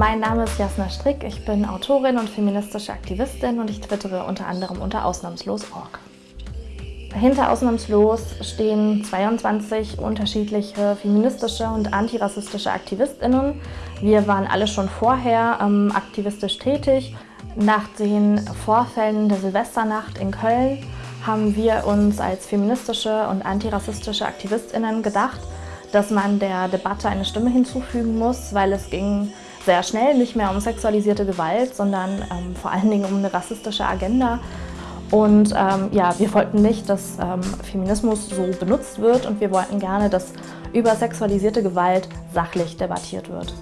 Mein Name ist Jasna Strick, ich bin Autorin und feministische Aktivistin und ich twittere unter anderem unter ausnahmslos.org. Hinter Ausnahmslos stehen 22 unterschiedliche feministische und antirassistische AktivistInnen. Wir waren alle schon vorher ähm, aktivistisch tätig. Nach den Vorfällen der Silvesternacht in Köln haben wir uns als feministische und antirassistische AktivistInnen gedacht, dass man der Debatte eine Stimme hinzufügen muss, weil es ging sehr schnell nicht mehr um sexualisierte Gewalt, sondern ähm, vor allen Dingen um eine rassistische Agenda. Und ähm, ja, wir wollten nicht, dass ähm, Feminismus so benutzt wird und wir wollten gerne, dass über sexualisierte Gewalt sachlich debattiert wird.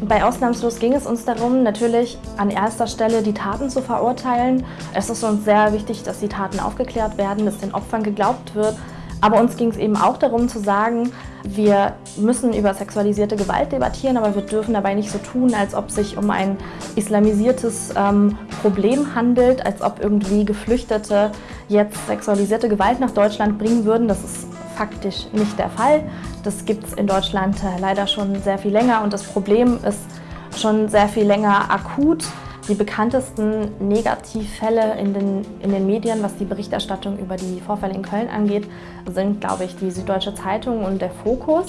Bei Ausnahmslos ging es uns darum, natürlich an erster Stelle die Taten zu verurteilen. Es ist uns sehr wichtig, dass die Taten aufgeklärt werden, dass den Opfern geglaubt wird, aber uns ging es eben auch darum zu sagen, wir müssen über sexualisierte Gewalt debattieren, aber wir dürfen dabei nicht so tun, als ob sich um ein islamisiertes ähm, Problem handelt, als ob irgendwie Geflüchtete jetzt sexualisierte Gewalt nach Deutschland bringen würden. Das ist faktisch nicht der Fall. Das gibt es in Deutschland äh, leider schon sehr viel länger und das Problem ist schon sehr viel länger akut. Die bekanntesten Negativfälle in den, in den Medien, was die Berichterstattung über die Vorfälle in Köln angeht, sind, glaube ich, die Süddeutsche Zeitung und der Fokus,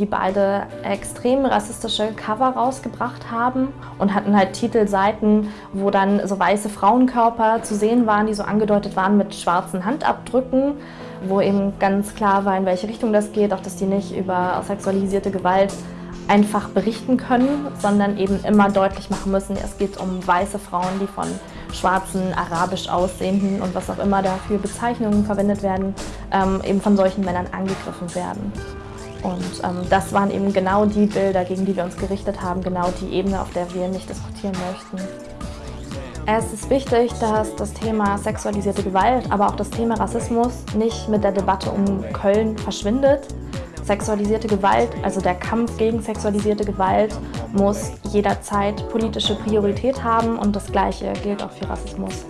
die beide extrem rassistische Cover rausgebracht haben und hatten halt Titelseiten, wo dann so weiße Frauenkörper zu sehen waren, die so angedeutet waren mit schwarzen Handabdrücken, wo eben ganz klar war, in welche Richtung das geht, auch dass die nicht über sexualisierte Gewalt einfach berichten können, sondern eben immer deutlich machen müssen, es geht um weiße Frauen, die von schwarzen, arabisch aussehenden und was auch immer dafür Bezeichnungen verwendet werden, ähm, eben von solchen Männern angegriffen werden. Und ähm, das waren eben genau die Bilder, gegen die wir uns gerichtet haben, genau die Ebene, auf der wir nicht diskutieren möchten. Es ist wichtig, dass das Thema sexualisierte Gewalt, aber auch das Thema Rassismus nicht mit der Debatte um Köln verschwindet, Sexualisierte Gewalt, also der Kampf gegen sexualisierte Gewalt, muss jederzeit politische Priorität haben und das Gleiche gilt auch für Rassismus.